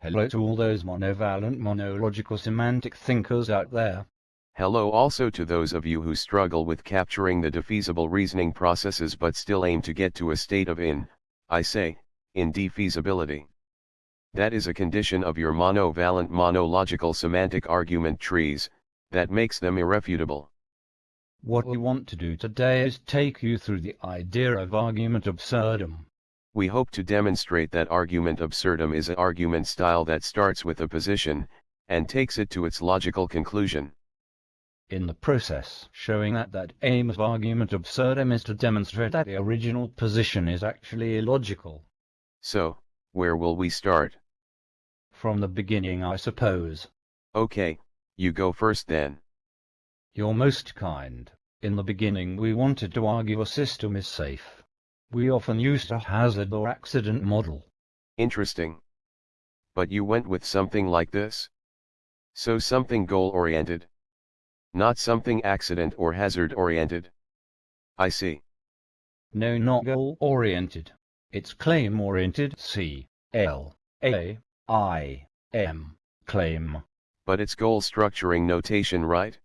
Hello to all those monovalent monological semantic thinkers out there. Hello also to those of you who struggle with capturing the defeasible reasoning processes but still aim to get to a state of in, I say, indefeasibility. That is a condition of your monovalent monological semantic argument trees, that makes them irrefutable. What we want to do today is take you through the idea of argument absurdum. We hope to demonstrate that argument absurdum is an argument style that starts with a position, and takes it to its logical conclusion. In the process, showing that that aim of argument absurdum is to demonstrate that the original position is actually illogical. So, where will we start? From the beginning I suppose. Okay, you go first then. You're most kind. In the beginning we wanted to argue a system is safe. We often used a hazard or accident model. Interesting. But you went with something like this? So something goal-oriented? Not something accident or hazard-oriented? I see. No not goal-oriented. It's claim-oriented C, L, A, I, M, claim. But it's goal structuring notation right?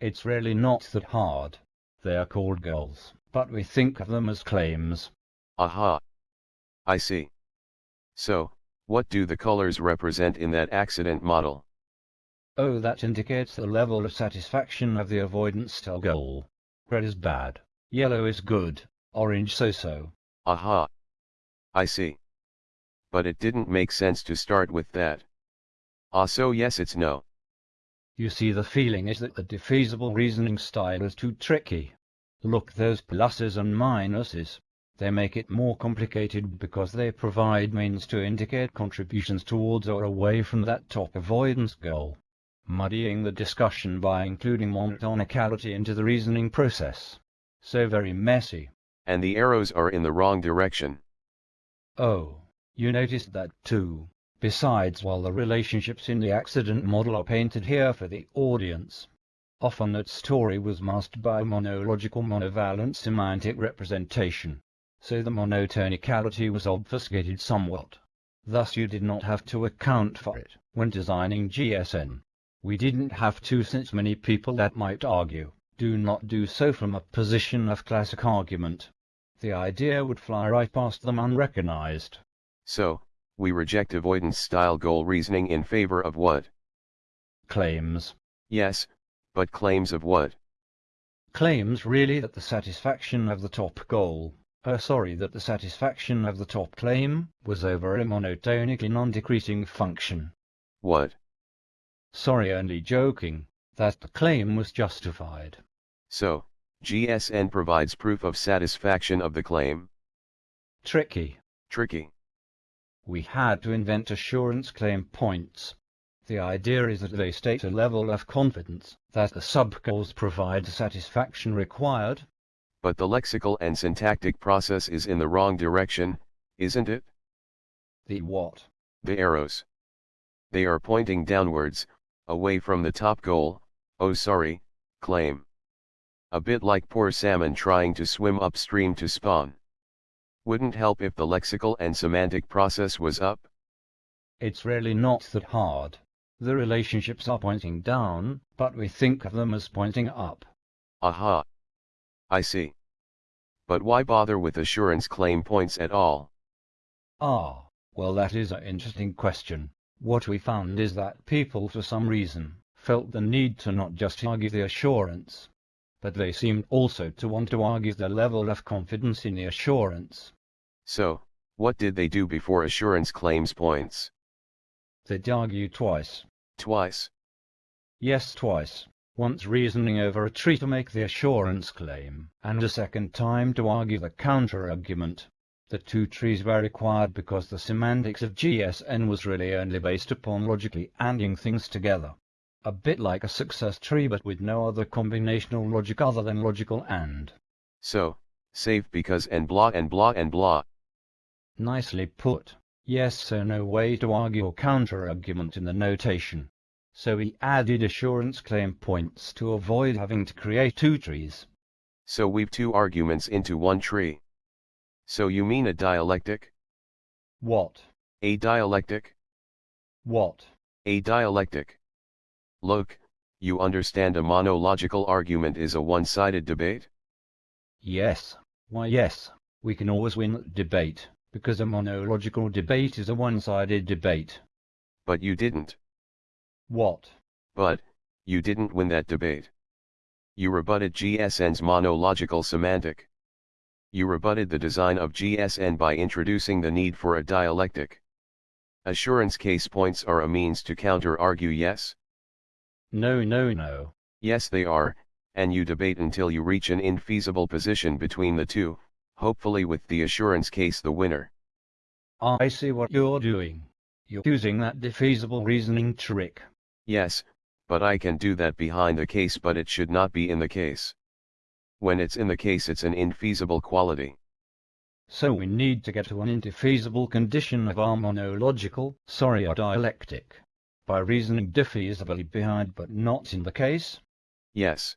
It's really not that hard. They are called goals, but we think of them as claims. Aha. I see. So, what do the colors represent in that accident model? Oh, that indicates the level of satisfaction of the avoidance style goal. Red is bad, yellow is good, orange so-so. Aha. I see. But it didn't make sense to start with that. Ah so yes it's no. You see the feeling is that the defeasible reasoning style is too tricky. Look those pluses and minuses. They make it more complicated because they provide means to indicate contributions towards or away from that top avoidance goal, muddying the discussion by including monotonicality into the reasoning process. So very messy. And the arrows are in the wrong direction. Oh, you noticed that too. Besides, while the relationships in the accident model are painted here for the audience, often that story was masked by monological monovalent semantic representation, so the monotonicality was obfuscated somewhat. Thus you did not have to account for it when designing GSN. We didn't have to since many people that might argue, do not do so from a position of classic argument. The idea would fly right past them unrecognized. So, we reject avoidance style goal reasoning in favor of what? Claims. Yes, but claims of what? Claims really that the satisfaction of the top goal, uh, sorry that the satisfaction of the top claim, was over a monotonically non-decreasing function. What? Sorry only joking, that the claim was justified. So, GSN provides proof of satisfaction of the claim? Tricky. Tricky. We had to invent assurance claim points. The idea is that they state a level of confidence that the subgoals provide the satisfaction required. But the lexical and syntactic process is in the wrong direction, isn't it? The what? The arrows. They are pointing downwards, away from the top goal, oh sorry, claim. A bit like poor salmon trying to swim upstream to spawn. Wouldn't help if the lexical and semantic process was up? It's really not that hard. The relationships are pointing down, but we think of them as pointing up. Aha. I see. But why bother with assurance claim points at all? Ah, well that is an interesting question. What we found is that people for some reason felt the need to not just argue the assurance, but they seemed also to want to argue the level of confidence in the assurance. So, what did they do before assurance claims points? They'd argue twice. Twice? Yes, twice. Once reasoning over a tree to make the assurance claim, and a second time to argue the counter-argument. The two trees were required because the semantics of GSN was really only based upon logically anding things together. A bit like a success tree but with no other combinational logic other than logical AND. So, save because and blah and blah and blah. Nicely put. Yes so no way to argue or counter-argument in the notation. So we added assurance claim points to avoid having to create two trees. So weave two arguments into one tree. So you mean a dialectic? What? A dialectic? What? A dialectic. Look, you understand a monological argument is a one-sided debate? Yes. Why yes, we can always win that debate, because a monological debate is a one-sided debate. But you didn't. What? But, you didn't win that debate. You rebutted GSN's monological semantic. You rebutted the design of GSN by introducing the need for a dialectic. Assurance case points are a means to counter-argue yes? No no no. Yes they are, and you debate until you reach an infeasible position between the two, hopefully with the assurance case the winner. I see what you're doing. You're using that defeasible reasoning trick. Yes, but I can do that behind the case but it should not be in the case. When it's in the case it's an infeasible quality. So we need to get to an indefeasible condition of our monological, sorry a dialectic. By reasoning defeasibly behind but not in the case? Yes.